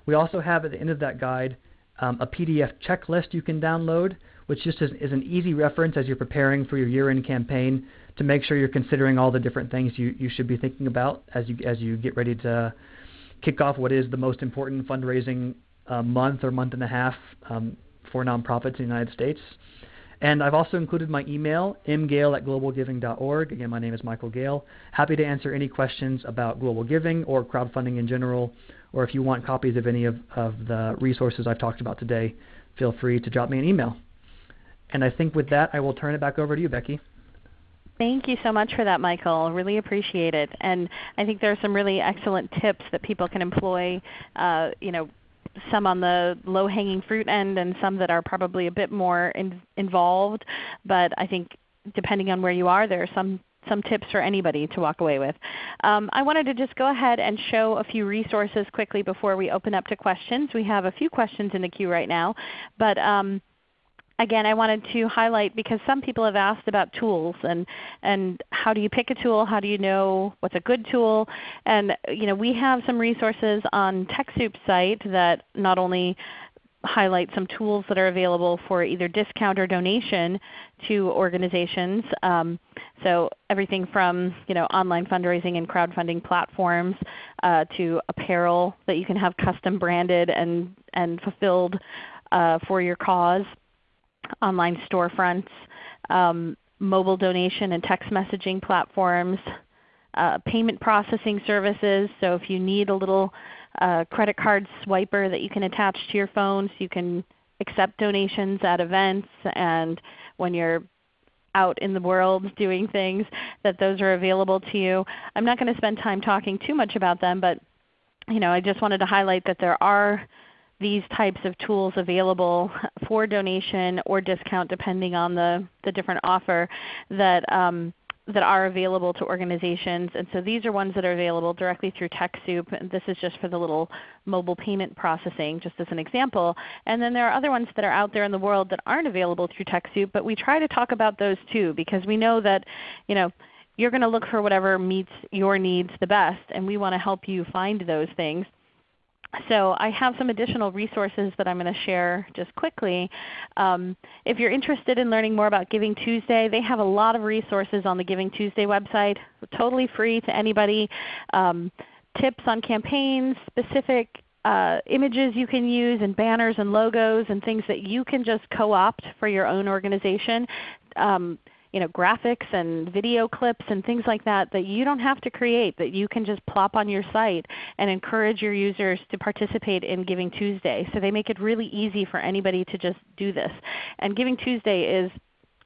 We also have at the end of that guide um, a PDF checklist you can download, which just is, is, an easy reference as you're preparing for your year-end campaign to make sure you're considering all the different things you, you should be thinking about as you as you get ready to kick off what is the most important fundraising uh, month or month and a half um, for nonprofits in the United States. And I've also included my email, mgale at globalgiving.org. Again, my name is Michael Gale. Happy to answer any questions about global giving or crowdfunding in general, or if you want copies of any of, of the resources I've talked about today, feel free to drop me an email. And I think with that, I will turn it back over to you, Becky. Thank you so much for that, Michael. Really appreciate it. And I think there are some really excellent tips that people can employ. Uh, you know, some on the low-hanging fruit end, and some that are probably a bit more in, involved. But I think depending on where you are, there are some some tips for anybody to walk away with. Um, I wanted to just go ahead and show a few resources quickly before we open up to questions. We have a few questions in the queue right now, but um, again, I wanted to highlight because some people have asked about tools and, and how do you pick a tool? How do you know what's a good tool? And you know, we have some resources on TechSoup's site that not only highlight some tools that are available for either discount or donation to organizations. Um, so everything from you know, online fundraising and crowdfunding platforms uh, to apparel that you can have custom branded and, and fulfilled uh, for your cause online storefronts, um, mobile donation and text messaging platforms, uh, payment processing services. So if you need a little uh, credit card swiper that you can attach to your phone so you can accept donations at events and when you're out in the world doing things, that those are available to you. I'm not going to spend time talking too much about them, but you know, I just wanted to highlight that there are these types of tools available for donation or discount depending on the, the different offer that, um, that are available to organizations. And so these are ones that are available directly through TechSoup. This is just for the little mobile payment processing just as an example. And then there are other ones that are out there in the world that aren't available through TechSoup, but we try to talk about those too because we know that you know, you're going to look for whatever meets your needs the best, and we want to help you find those things so I have some additional resources that I'm going to share just quickly. Um, if you're interested in learning more about Giving Tuesday, they have a lot of resources on the Giving Tuesday website, totally free to anybody. Um, tips on campaigns, specific uh, images you can use and banners and logos and things that you can just co-opt for your own organization. Um, you know, graphics and video clips and things like that that you don't have to create, that you can just plop on your site and encourage your users to participate in Giving Tuesday. So they make it really easy for anybody to just do this. And Giving Tuesday is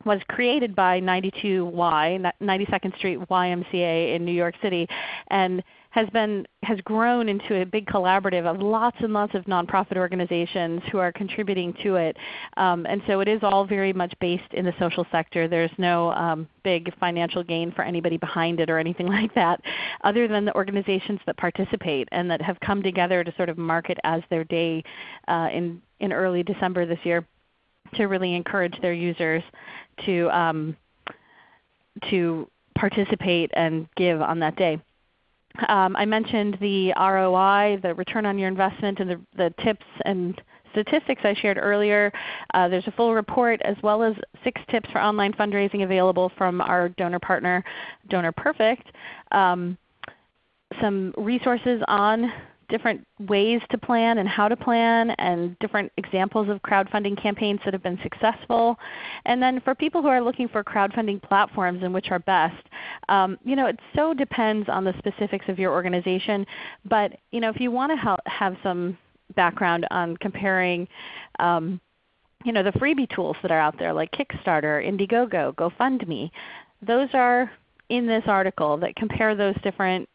was created by 92Y, 92nd Street YMCA in New York City. And has been has grown into a big collaborative of lots and lots of nonprofit organizations who are contributing to it. Um, and so it is all very much based in the social sector. There's no um, big financial gain for anybody behind it or anything like that, other than the organizations that participate and that have come together to sort of mark it as their day uh, in in early December this year to really encourage their users to um, to participate and give on that day. Um, I mentioned the ROI, the return on your investment, and the, the tips and statistics I shared earlier. Uh, there's a full report as well as six tips for online fundraising available from our donor partner, Donor Perfect. Um, some resources on different ways to plan and how to plan and different examples of crowdfunding campaigns that have been successful. And then for people who are looking for crowdfunding platforms and which are best, um, you know, it so depends on the specifics of your organization. But you know, if you want to have some background on comparing um, you know, the freebie tools that are out there like Kickstarter, Indiegogo, GoFundMe, those are in this article that compare those different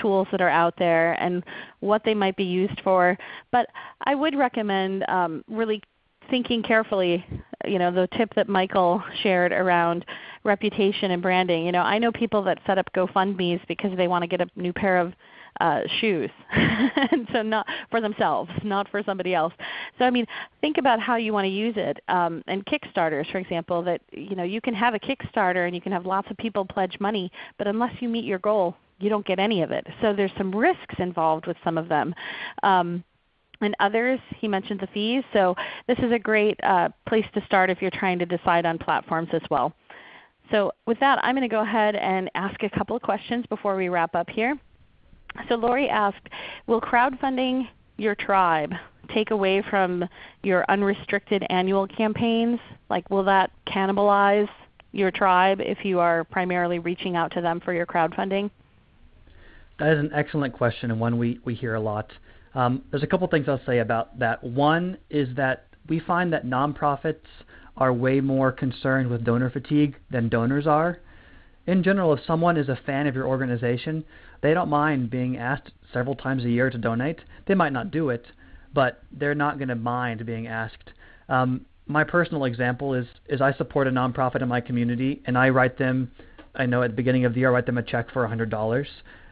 tools that are out there and what they might be used for. But I would recommend um, really thinking carefully, you know, the tip that Michael shared around reputation and branding. You know, I know people that set up GoFundMe's because they want to get a new pair of uh, shoes, and so not for themselves, not for somebody else. So I mean, think about how you want to use it. Um, and Kickstarters, for example, that you know you can have a Kickstarter and you can have lots of people pledge money, but unless you meet your goal, you don't get any of it. So there's some risks involved with some of them. Um, and others, he mentioned the fees. So this is a great uh, place to start if you're trying to decide on platforms as well. So with that, I'm going to go ahead and ask a couple of questions before we wrap up here. So Lori asked, will crowdfunding your tribe take away from your unrestricted annual campaigns? Like will that cannibalize your tribe if you are primarily reaching out to them for your crowdfunding? That is an excellent question and one we, we hear a lot. Um, there's a couple things I'll say about that. One is that we find that nonprofits are way more concerned with donor fatigue than donors are. In general, if someone is a fan of your organization, they don't mind being asked several times a year to donate. They might not do it, but they're not going to mind being asked. Um, my personal example is is I support a nonprofit in my community, and I write them I know at the beginning of the year I write them a check for $100.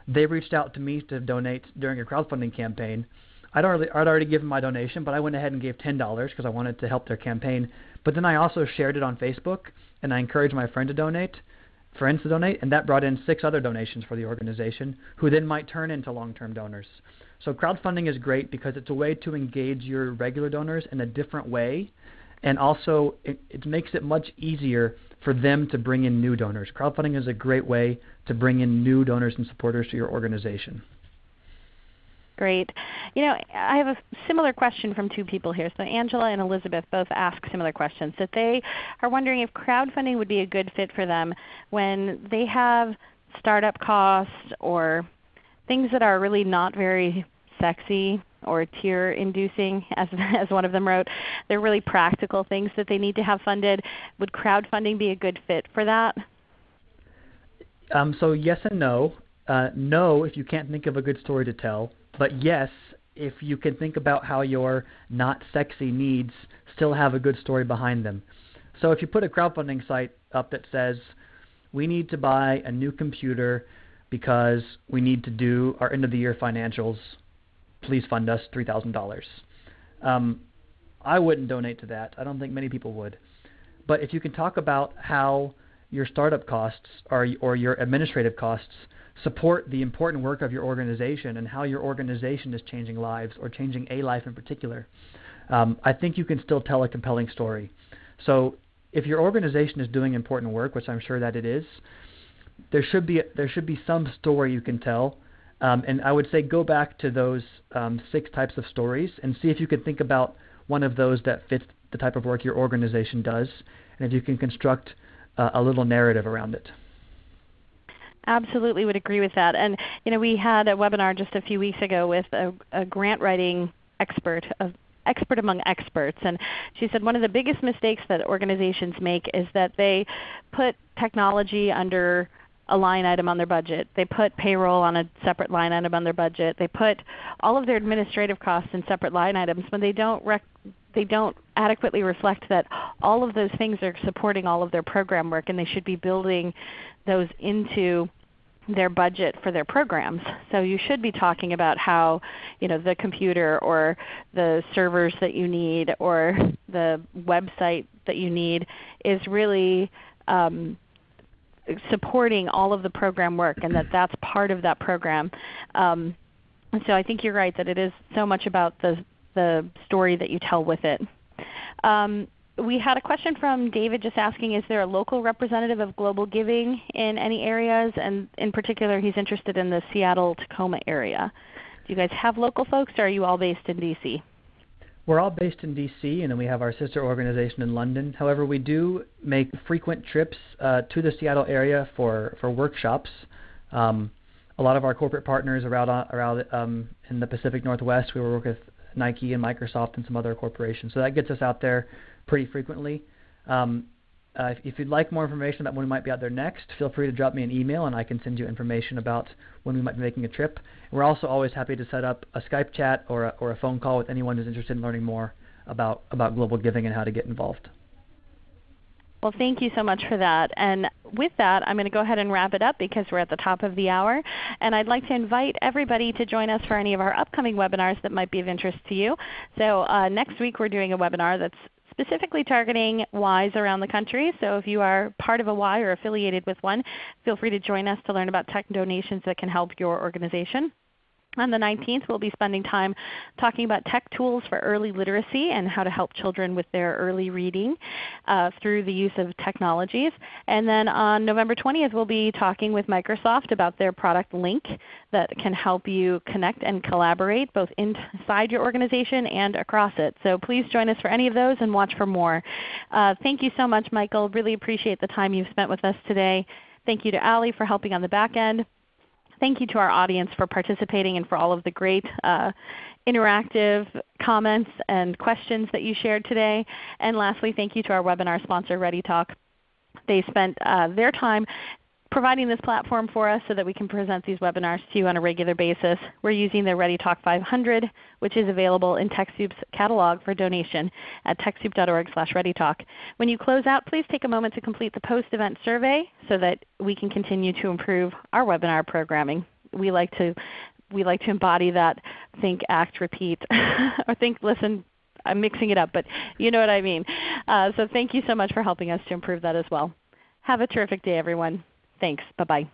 They reached out to me to donate during a crowdfunding campaign. I'd already, I'd already given my donation, but I went ahead and gave $10 because I wanted to help their campaign. But then I also shared it on Facebook, and I encouraged my friend to donate, friends to donate, and that brought in six other donations for the organization, who then might turn into long-term donors. So crowdfunding is great because it's a way to engage your regular donors in a different way, and also it, it makes it much easier for them to bring in new donors. Crowdfunding is a great way to bring in new donors and supporters to your organization. Great. You know, I have a similar question from two people here. So Angela and Elizabeth both ask similar questions. That they are wondering if crowdfunding would be a good fit for them when they have startup costs or things that are really not very sexy or tear inducing as, as one of them wrote. They're really practical things that they need to have funded. Would crowdfunding be a good fit for that? Um, so yes and no. Uh, no, if you can't think of a good story to tell. But yes, if you can think about how your not sexy needs still have a good story behind them. So if you put a crowdfunding site up that says, we need to buy a new computer because we need to do our end of the year financials, please fund us $3,000. Um, I wouldn't donate to that. I don't think many people would. But if you can talk about how your startup costs or, or your administrative costs support the important work of your organization and how your organization is changing lives or changing a life in particular, um, I think you can still tell a compelling story. So if your organization is doing important work, which I'm sure that it is, there should be there should be some story you can tell. Um, and I would say go back to those um, six types of stories and see if you can think about one of those that fits the type of work your organization does, and if you can construct uh, a little narrative around it. Absolutely would agree with that. And you know, we had a webinar just a few weeks ago with a, a grant writing expert, a expert among experts, and she said one of the biggest mistakes that organizations make is that they put technology under a line item on their budget. They put payroll on a separate line item on their budget. They put all of their administrative costs in separate line items when they don't they don't adequately reflect that all of those things are supporting all of their program work and they should be building those into their budget for their programs. So you should be talking about how you know, the computer or the servers that you need or the website that you need is really um, supporting all of the program work and that that's part of that program. Um, so I think you're right that it is so much about the, the story that you tell with it. Um, we had a question from David just asking, is there a local representative of Global Giving in any areas? And in particular, he's interested in the Seattle-Tacoma area. Do you guys have local folks or are you all based in DC? We're all based in DC, and then we have our sister organization in London. However, we do make frequent trips uh, to the Seattle area for, for workshops. Um, a lot of our corporate partners around, around um, in the Pacific Northwest, we work with Nike and Microsoft and some other corporations. So that gets us out there pretty frequently. Um, uh, if, if, you'd like more information about when we might be out there next, feel free to drop me an email and I can send you information about when we might be making a trip. We're also always happy to set up a Skype chat or a, or a phone call with anyone who's interested in learning more about, about global giving and how to get involved. Well, thank you so much for that. And with that, I'm going to go ahead and wrap it up because we're at the top of the hour. And I'd like to invite everybody to join us for any of our upcoming webinars that might be of interest to you. So uh, next week we're doing a webinar that's specifically targeting Ys around the country. So if you are part of a Y or affiliated with one, feel free to join us to learn about tech donations that can help your organization. On the 19th, we'll be spending time talking about tech tools for early literacy and how to help children with their early reading uh, through the use of technologies. And then on November 20th, we'll be talking with Microsoft about their product Lync that can help you connect and collaborate both inside your organization and across it. So please join us for any of those and watch for more. Uh, thank you so much, Michael. Really appreciate the time you've spent with us today. Thank you to Ali for helping on the back end thank you to our audience for participating and for all of the great uh, interactive comments and questions that you shared today. And lastly, thank you to our webinar sponsor ReadyTalk. They spent uh, their time providing this platform for us so that we can present these webinars to you on a regular basis. We're using the ReadyTalk 500 which is available in TechSoup's catalog for donation at TechSoup.org slash readytalk. When you close out, please take a moment to complete the post-event survey so that we can continue to improve our webinar programming. We like to we like to embody that think, act, repeat, or think, listen, I'm mixing it up, but you know what I mean. Uh, so thank you so much for helping us to improve that as well. Have a terrific day everyone. Thanks. Bye-bye.